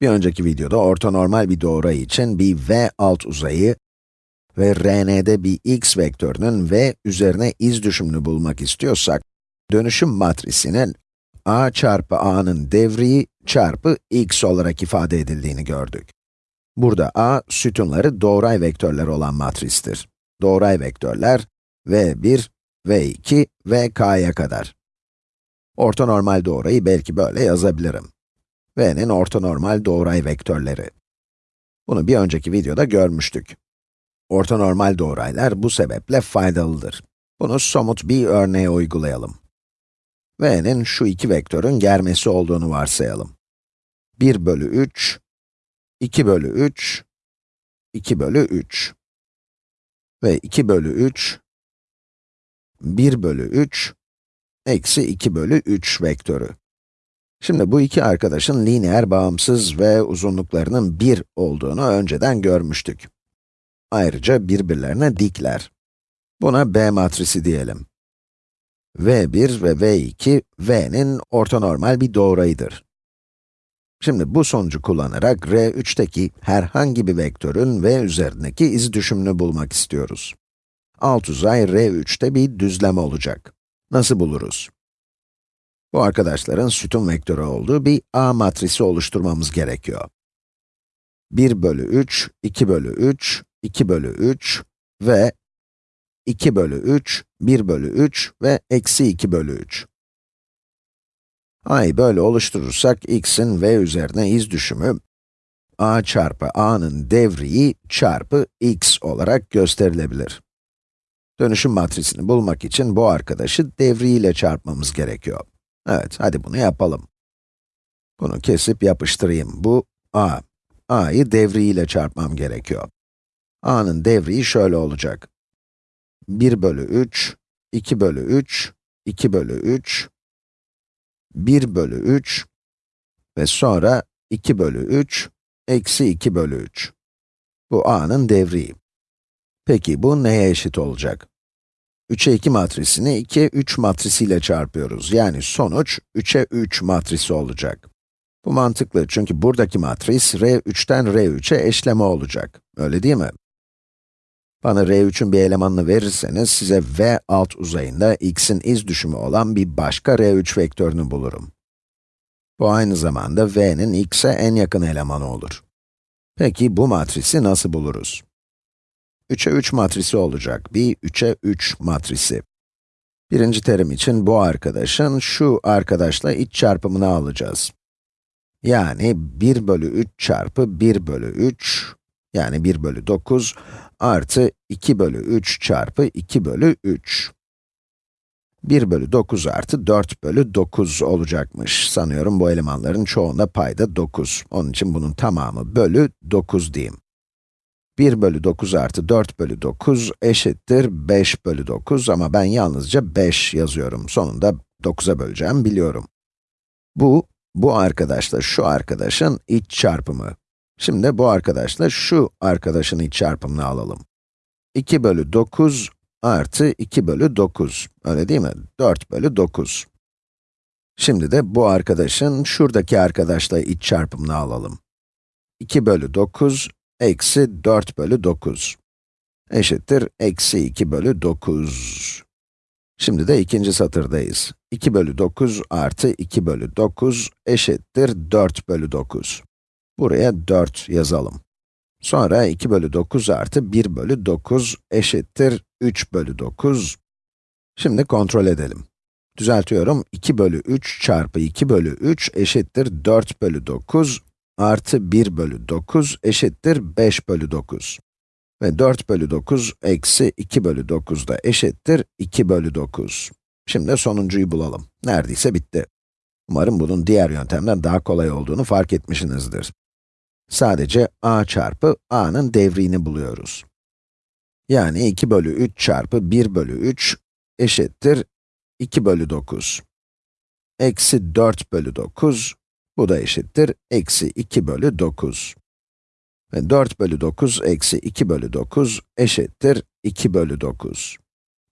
Bir önceki videoda ortonormal bir doğray için bir v alt uzayı ve Rn'de bir x vektörünün v üzerine iz düşümünü bulmak istiyorsak, dönüşüm matrisinin a çarpı a'nın devriği çarpı x olarak ifade edildiğini gördük. Burada a, sütunları doğray vektörler olan matristir. Doğray vektörler, v1, v2, vk'ya kadar. Ortonormal doğrayı belki böyle yazabilirim. V'nin ortonormal doğray vektörleri. Bunu bir önceki videoda görmüştük. Ortonormal doğraylar bu sebeple faydalıdır. Bunu somut bir örneğe uygulayalım. v'nin şu iki vektörün germesi olduğunu varsayalım. 1 bölü 3, 2 bölü 3, 2 bölü 3 ve 2 bölü 3, 1 bölü 3, eksi 2 bölü 3 vektörü. Şimdi bu iki arkadaşın lineer bağımsız ve uzunluklarının 1 olduğunu önceden görmüştük. Ayrıca birbirlerine dikler. Buna B matrisi diyelim. V1 ve V2, V'nin ortonormal bir doğrayıdır. Şimdi bu sonucu kullanarak R3'teki herhangi bir vektörün V üzerindeki iz düşümünü bulmak istiyoruz. Alt uzay R3'te bir düzlem olacak. Nasıl buluruz? Bu arkadaşların sütun vektörü olduğu bir A matrisi oluşturmamız gerekiyor. 1 bölü 3, 2 bölü 3, 2 bölü 3 ve 2 bölü 3, 1 bölü 3 ve eksi 2 bölü 3. a'yı böyle oluşturursak, x'in v üzerine iz düşümü, a çarpı a'nın devriği çarpı x olarak gösterilebilir. Dönüşüm matrisini bulmak için bu arkadaşı devriyle çarpmamız gerekiyor. Evet, hadi bunu yapalım. Bunu kesip yapıştırayım. Bu a. a'yı devriyle çarpmam gerekiyor. a'nın devriği şöyle olacak. 1 bölü 3, 2 bölü 3, 2 bölü 3, 1 bölü 3 ve sonra 2 bölü 3, eksi 2 bölü 3. Bu a'nın devriği. Peki bu neye eşit olacak? 3'e 2 matrisini 2'ye 3 matrisiyle çarpıyoruz. Yani sonuç 3'e 3 matrisi olacak. Bu mantıklı çünkü buradaki matris R3'ten R3'e eşleme olacak. Öyle değil mi? Bana R3'ün bir elemanını verirseniz size V alt uzayında x'in iz düşümü olan bir başka R3 vektörünü bulurum. Bu aynı zamanda V'nin x'e en yakın elemanı olur. Peki bu matrisi nasıl buluruz? 3'e 3 matrisi olacak, bir 3'e 3 matrisi. Birinci terim için bu arkadaşın şu arkadaşla iç çarpımını alacağız. Yani 1 bölü 3 çarpı 1 bölü 3, yani 1 bölü 9 artı 2 bölü 3 çarpı 2 bölü 3. 1 bölü 9 artı 4 bölü 9 olacakmış. Sanıyorum bu elemanların çoğunda payda 9. Onun için bunun tamamı bölü 9 diyeyim. 1 bölü 9 artı 4 bölü 9 eşittir 5 bölü 9 ama ben yalnızca 5 yazıyorum. Sonunda 9'a böleceğim biliyorum. Bu, bu arkadaşla şu arkadaşın iç çarpımı. Şimdi bu arkadaşla şu arkadaşın iç çarpımını alalım. 2 bölü 9 artı 2 bölü 9, öyle değil mi? 4 bölü 9. Şimdi de bu arkadaşın şuradaki arkadaşla iç çarpımını alalım. 2 bölü 9 eksi 4 bölü 9 eşittir eksi 2 bölü 9. Şimdi de ikinci satırdayız. 2 bölü 9 artı 2 bölü 9 eşittir 4 bölü 9. Buraya 4 yazalım. Sonra 2 bölü 9 artı 1 bölü 9 eşittir 3 bölü 9. Şimdi kontrol edelim. Düzeltiyorum, 2 bölü 3 çarpı 2 bölü 3 eşittir 4 bölü 9 artı 1 bölü 9 eşittir 5 bölü 9. Ve 4 bölü 9 eksi 2 bölü 9 da eşittir 2 bölü 9. Şimdi sonuncuyu bulalım. Neredeyse bitti. Umarım bunun diğer yöntemden daha kolay olduğunu fark etmişsinizdir. Sadece a çarpı a'nın devriğini buluyoruz. Yani 2 bölü 3 çarpı 1 bölü 3 eşittir 2 bölü 9. Eksi 4 bölü 9, bu da eşittir eksi 2 bölü 9. Ve 4 bölü 9 eksi 2 bölü 9 eşittir 2 bölü 9.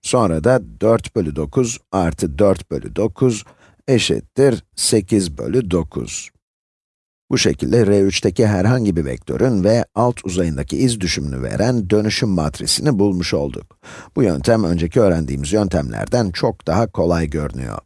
Sonra da 4 bölü 9 artı 4 bölü 9 eşittir 8 bölü 9. Bu şekilde R3'teki herhangi bir vektörün ve alt uzayındaki iz düşümünü veren dönüşüm matrisini bulmuş olduk. Bu yöntem önceki öğrendiğimiz yöntemlerden çok daha kolay görünüyor.